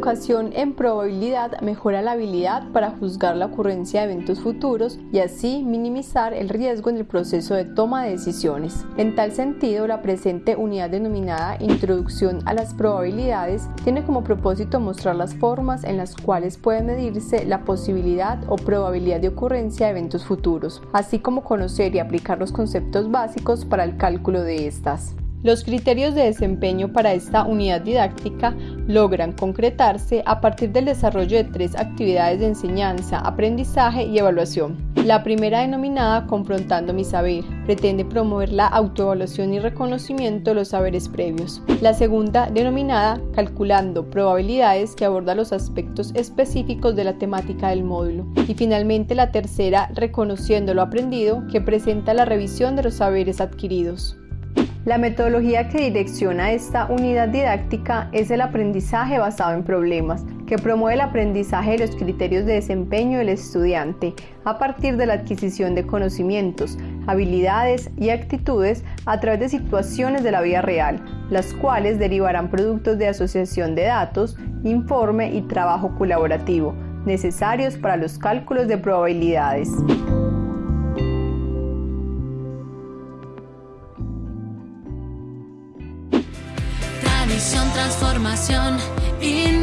formación en probabilidad mejora la habilidad para juzgar la ocurrencia de eventos futuros y así minimizar el riesgo en el proceso de toma de decisiones. En tal sentido, la presente unidad denominada Introducción a las probabilidades tiene como propósito mostrar las formas en las cuales puede medirse la posibilidad o probabilidad de ocurrencia de eventos futuros, así como conocer y aplicar los conceptos básicos para el cálculo de estas. Los criterios de desempeño para esta unidad didáctica logran concretarse a partir del desarrollo de tres actividades de enseñanza, aprendizaje y evaluación. La primera denominada Confrontando mi saber pretende promover la autoevaluación y reconocimiento de los saberes previos. La segunda denominada Calculando probabilidades que aborda los aspectos específicos de la temática del módulo. Y finalmente la tercera Reconociendo lo aprendido que presenta la revisión de los saberes adquiridos. La metodología que direcciona esta unidad didáctica es el aprendizaje basado en problemas, que promueve el aprendizaje de los criterios de desempeño del estudiante a partir de la adquisición de conocimientos, habilidades y actitudes a través de situaciones de la vida real, las cuales derivarán productos de asociación de datos, informe y trabajo colaborativo, necesarios para los cálculos de probabilidades. Transformación, innovación.